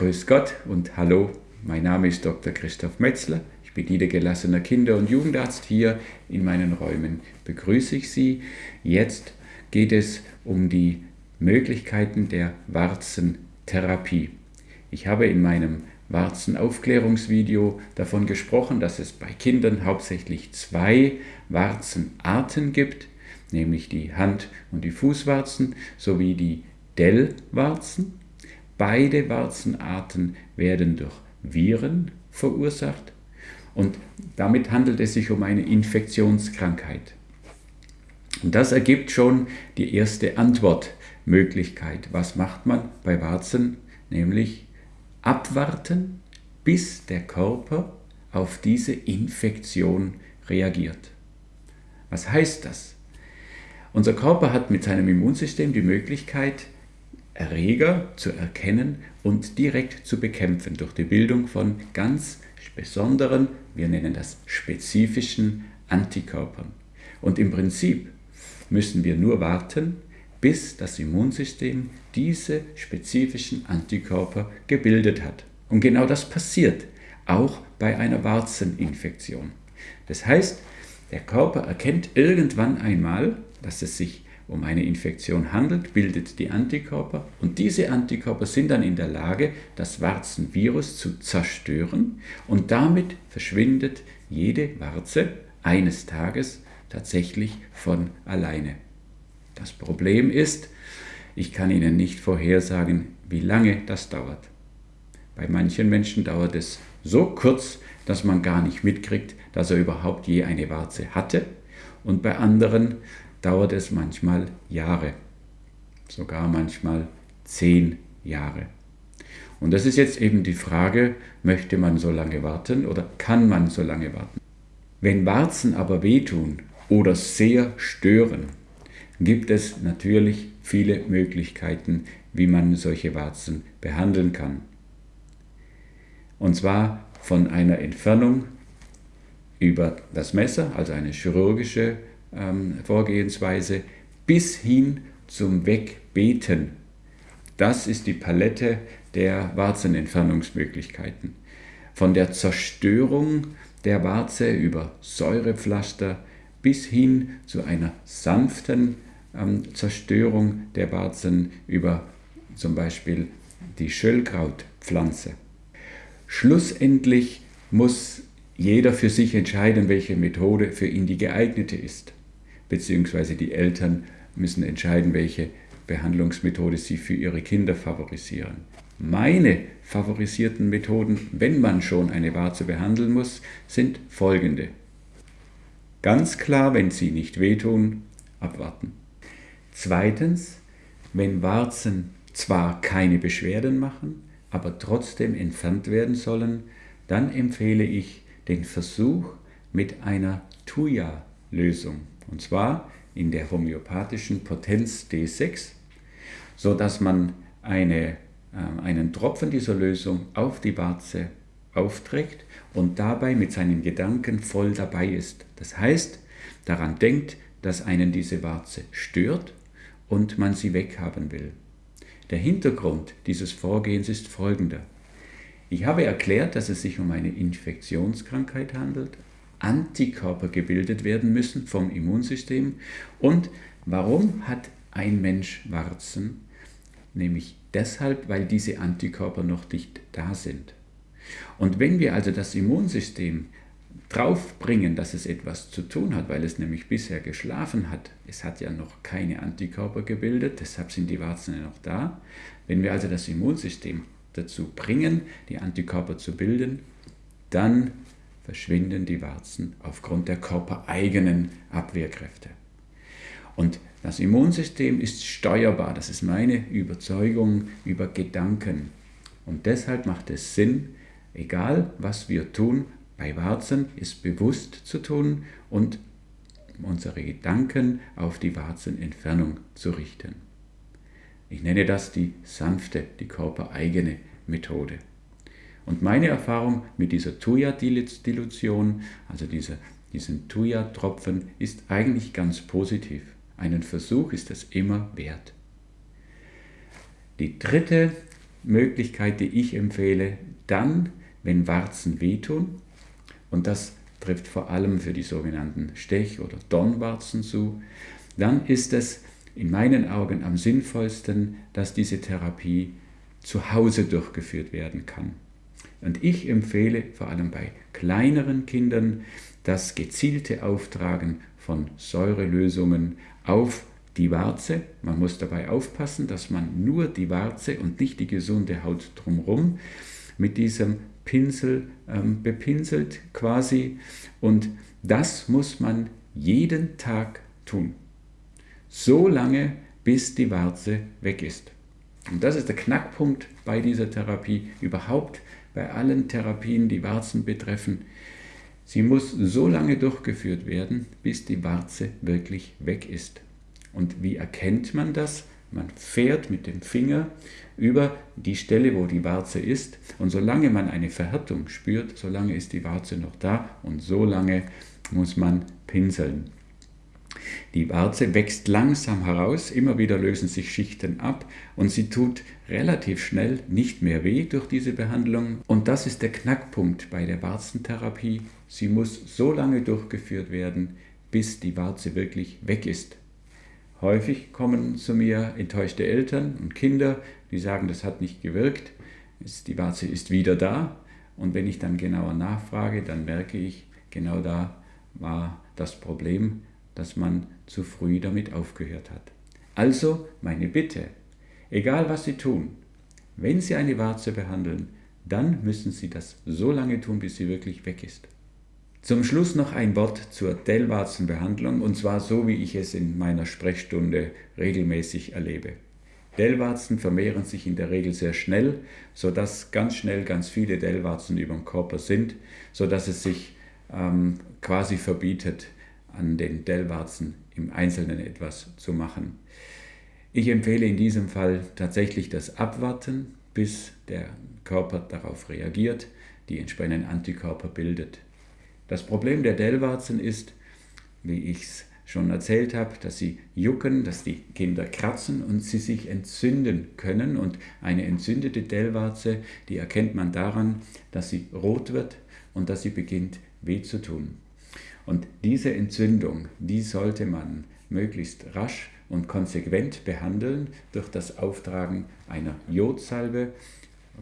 Grüß Gott und hallo, mein Name ist Dr. Christoph Metzler. Ich bin niedergelassener Kinder- und Jugendarzt. Hier in meinen Räumen begrüße ich Sie. Jetzt geht es um die Möglichkeiten der Warzentherapie. Ich habe in meinem Warzenaufklärungsvideo davon gesprochen, dass es bei Kindern hauptsächlich zwei Warzenarten gibt, nämlich die Hand- und die Fußwarzen sowie die Dellwarzen. Beide Warzenarten werden durch Viren verursacht und damit handelt es sich um eine Infektionskrankheit. Und das ergibt schon die erste Antwortmöglichkeit. Was macht man bei Warzen? Nämlich abwarten, bis der Körper auf diese Infektion reagiert. Was heißt das? Unser Körper hat mit seinem Immunsystem die Möglichkeit, Erreger zu erkennen und direkt zu bekämpfen durch die Bildung von ganz besonderen, wir nennen das spezifischen Antikörpern. Und im Prinzip müssen wir nur warten, bis das Immunsystem diese spezifischen Antikörper gebildet hat. Und genau das passiert auch bei einer Warzeninfektion. Das heißt, der Körper erkennt irgendwann einmal, dass es sich um eine Infektion handelt, bildet die Antikörper und diese Antikörper sind dann in der Lage, das Warzenvirus zu zerstören und damit verschwindet jede Warze eines Tages tatsächlich von alleine. Das Problem ist, ich kann Ihnen nicht vorhersagen, wie lange das dauert. Bei manchen Menschen dauert es so kurz, dass man gar nicht mitkriegt, dass er überhaupt je eine Warze hatte und bei anderen dauert es manchmal Jahre, sogar manchmal zehn Jahre. Und das ist jetzt eben die Frage, möchte man so lange warten oder kann man so lange warten? Wenn Warzen aber wehtun oder sehr stören, gibt es natürlich viele Möglichkeiten, wie man solche Warzen behandeln kann. Und zwar von einer Entfernung über das Messer, also eine chirurgische ähm, Vorgehensweise bis hin zum Wegbeten. Das ist die Palette der Warzenentfernungsmöglichkeiten. Von der Zerstörung der Warze über Säurepflaster bis hin zu einer sanften ähm, Zerstörung der Warzen über zum Beispiel die Schöllkrautpflanze. Schlussendlich muss jeder für sich entscheiden, welche Methode für ihn die geeignete ist beziehungsweise die Eltern müssen entscheiden, welche Behandlungsmethode sie für ihre Kinder favorisieren. Meine favorisierten Methoden, wenn man schon eine Warze behandeln muss, sind folgende. Ganz klar, wenn sie nicht wehtun, abwarten. Zweitens, wenn Warzen zwar keine Beschwerden machen, aber trotzdem entfernt werden sollen, dann empfehle ich den Versuch mit einer Tuya-Lösung und zwar in der homöopathischen Potenz D6, sodass man eine, äh, einen Tropfen dieser Lösung auf die Warze aufträgt und dabei mit seinen Gedanken voll dabei ist. Das heißt, daran denkt, dass einen diese Warze stört und man sie weghaben will. Der Hintergrund dieses Vorgehens ist folgender. Ich habe erklärt, dass es sich um eine Infektionskrankheit handelt, Antikörper gebildet werden müssen vom Immunsystem. Und warum hat ein Mensch Warzen? Nämlich deshalb, weil diese Antikörper noch nicht da sind. Und wenn wir also das Immunsystem draufbringen, dass es etwas zu tun hat, weil es nämlich bisher geschlafen hat, es hat ja noch keine Antikörper gebildet, deshalb sind die Warzen ja noch da. Wenn wir also das Immunsystem dazu bringen, die Antikörper zu bilden, dann verschwinden die Warzen aufgrund der körpereigenen Abwehrkräfte. Und das Immunsystem ist steuerbar, das ist meine Überzeugung über Gedanken. Und deshalb macht es Sinn, egal was wir tun, bei Warzen ist bewusst zu tun und unsere Gedanken auf die Warzenentfernung zu richten. Ich nenne das die sanfte, die körpereigene Methode. Und meine Erfahrung mit dieser Thuja-Dilution, also dieser, diesen Thuja-Tropfen, ist eigentlich ganz positiv. Einen Versuch ist es immer wert. Die dritte Möglichkeit, die ich empfehle, dann, wenn Warzen wehtun, und das trifft vor allem für die sogenannten Stech- oder Dornwarzen zu, dann ist es in meinen Augen am sinnvollsten, dass diese Therapie zu Hause durchgeführt werden kann. Und ich empfehle vor allem bei kleineren Kindern das gezielte Auftragen von Säurelösungen auf die Warze. Man muss dabei aufpassen, dass man nur die Warze und nicht die gesunde Haut drumherum mit diesem Pinsel ähm, bepinselt quasi. Und das muss man jeden Tag tun. So lange, bis die Warze weg ist. Und das ist der Knackpunkt bei dieser Therapie, überhaupt bei allen Therapien, die Warzen betreffen. Sie muss so lange durchgeführt werden, bis die Warze wirklich weg ist. Und wie erkennt man das? Man fährt mit dem Finger über die Stelle, wo die Warze ist. Und solange man eine Verhärtung spürt, solange ist die Warze noch da und so lange muss man pinseln. Die Warze wächst langsam heraus, immer wieder lösen sich Schichten ab und sie tut relativ schnell nicht mehr weh durch diese Behandlung. Und das ist der Knackpunkt bei der Warzentherapie. Sie muss so lange durchgeführt werden, bis die Warze wirklich weg ist. Häufig kommen zu mir enttäuschte Eltern und Kinder, die sagen, das hat nicht gewirkt, die Warze ist wieder da. Und wenn ich dann genauer nachfrage, dann merke ich, genau da war das Problem, dass man zu früh damit aufgehört hat. Also meine Bitte, egal was Sie tun, wenn Sie eine Warze behandeln, dann müssen Sie das so lange tun, bis sie wirklich weg ist. Zum Schluss noch ein Wort zur Dellwarzenbehandlung und zwar so, wie ich es in meiner Sprechstunde regelmäßig erlebe. Dellwarzen vermehren sich in der Regel sehr schnell, sodass ganz schnell ganz viele Dellwarzen über dem Körper sind, sodass es sich ähm, quasi verbietet, an den Dellwarzen im Einzelnen etwas zu machen. Ich empfehle in diesem Fall tatsächlich das Abwarten, bis der Körper darauf reagiert, die entsprechenden Antikörper bildet. Das Problem der Dellwarzen ist, wie ich es schon erzählt habe, dass sie jucken, dass die Kinder kratzen und sie sich entzünden können. Und eine entzündete Dellwarze, die erkennt man daran, dass sie rot wird und dass sie beginnt weh zu tun. Und diese Entzündung, die sollte man möglichst rasch und konsequent behandeln durch das Auftragen einer Jodsalbe,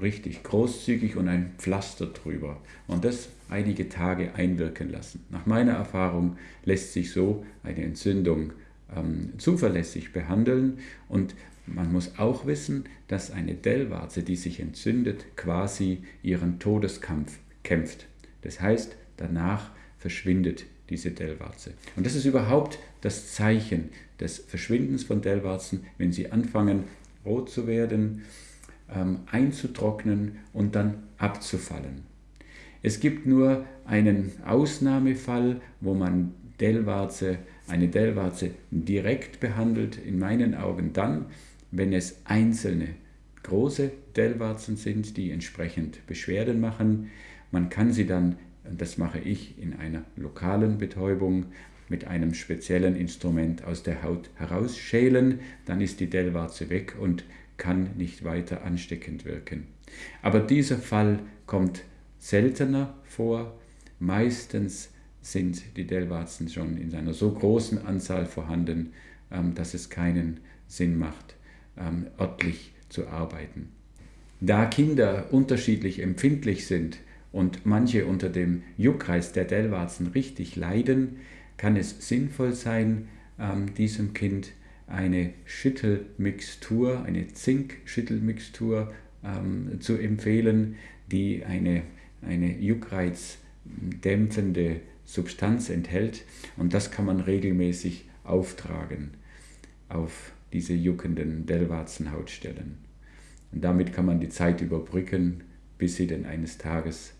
richtig großzügig und ein Pflaster drüber. Und das einige Tage einwirken lassen. Nach meiner Erfahrung lässt sich so eine Entzündung ähm, zuverlässig behandeln und man muss auch wissen, dass eine Dellwarze, die sich entzündet, quasi ihren Todeskampf kämpft. Das heißt, danach verschwindet diese Dellwarze. Und das ist überhaupt das Zeichen des Verschwindens von Dellwarzen, wenn sie anfangen rot zu werden, ähm, einzutrocknen und dann abzufallen. Es gibt nur einen Ausnahmefall, wo man Dellwarze, eine Dellwarze direkt behandelt, in meinen Augen dann, wenn es einzelne große Dellwarzen sind, die entsprechend Beschwerden machen. Man kann sie dann das mache ich in einer lokalen Betäubung mit einem speziellen Instrument aus der Haut herausschälen, dann ist die Dellwarze weg und kann nicht weiter ansteckend wirken. Aber dieser Fall kommt seltener vor. Meistens sind die Dellwarzen schon in einer so großen Anzahl vorhanden, ähm, dass es keinen Sinn macht, ähm, örtlich zu arbeiten. Da Kinder unterschiedlich empfindlich sind, und manche unter dem Juckreiz der Dellwarzen richtig leiden, kann es sinnvoll sein, ähm, diesem Kind eine Schüttelmixtur, eine Zink-Schüttelmixtur ähm, zu empfehlen, die eine, eine Juckreiz dämpfende Substanz enthält und das kann man regelmäßig auftragen auf diese juckenden Dellwarzenhautstellen. Und damit kann man die Zeit überbrücken, bis sie denn eines Tages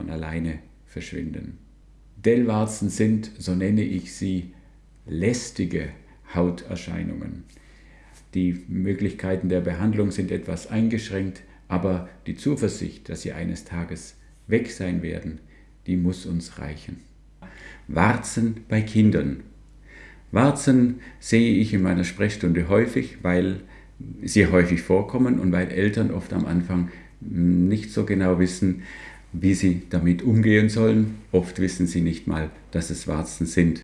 von alleine verschwinden. Dellwarzen sind, so nenne ich sie, lästige Hauterscheinungen. Die Möglichkeiten der Behandlung sind etwas eingeschränkt, aber die Zuversicht, dass sie eines Tages weg sein werden, die muss uns reichen. Warzen bei Kindern. Warzen sehe ich in meiner Sprechstunde häufig, weil sehr häufig vorkommen und weil Eltern oft am Anfang nicht so genau wissen, wie sie damit umgehen sollen. Oft wissen sie nicht mal, dass es Warzen sind.